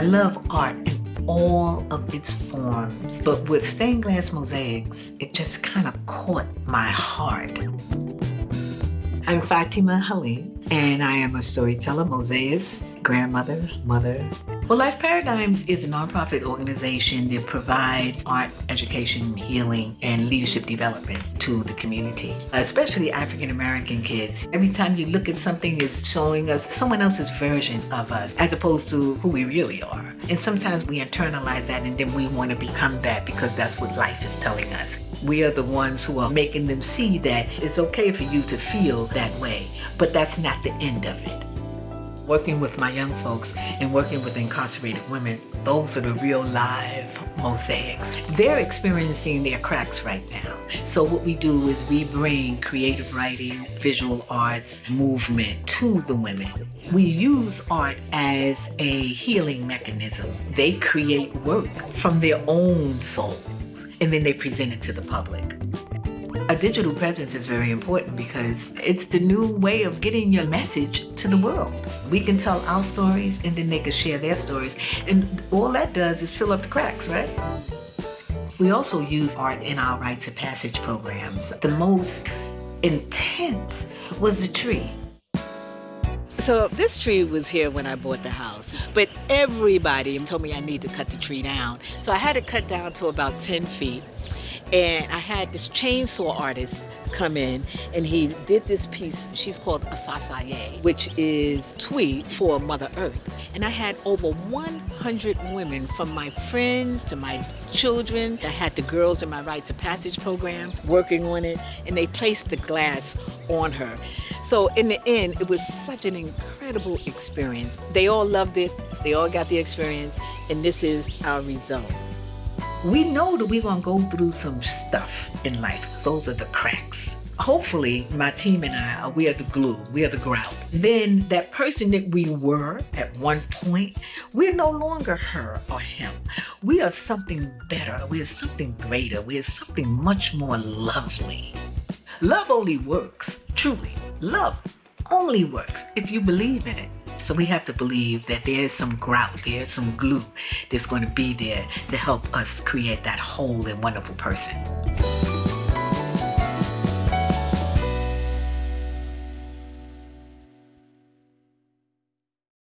I love art in all of its forms, but with stained glass mosaics, it just kind of caught my heart. I'm Fatima Halim, and I am a storyteller, mosaicist, grandmother, mother. Well, Life Paradigms is a nonprofit organization that provides art, education, healing, and leadership development to the community, especially African American kids. Every time you look at something, it's showing us someone else's version of us as opposed to who we really are. And sometimes we internalize that and then we want to become that because that's what life is telling us. We are the ones who are making them see that it's okay for you to feel that way, but that's not the end of it working with my young folks and working with incarcerated women, those are the real live mosaics. They're experiencing their cracks right now. So what we do is we bring creative writing, visual arts, movement to the women. We use art as a healing mechanism. They create work from their own souls and then they present it to the public. A digital presence is very important because it's the new way of getting your message to the world. We can tell our stories and then they can share their stories. And all that does is fill up the cracks, right? We also use art in our rites of passage programs. The most intense was the tree. So this tree was here when I bought the house, but everybody told me I need to cut the tree down. So I had to cut down to about 10 feet and I had this chainsaw artist come in and he did this piece. She's called Asase Yaa, which is Twi for Mother Earth. And I had over 100 women from my friends to my children. I had the girls in my Rites of Passage program working on it and they placed the glass on her. So in the end, it was such an incredible experience. They all loved it. They all got the experience and this is our result we know that we're going to go through some stuff in life. Those are the cracks. Hopefully, my team and I, we are the glue, we are the grout. Then that person that we were at one point, we're no longer her or him. We are something better. We are something greater. We are something much more lovely. Love only works, truly. Love only works if you believe in it. So we have to believe that there's some grout, there's some glue that's going to be there to help us create that whole and wonderful person.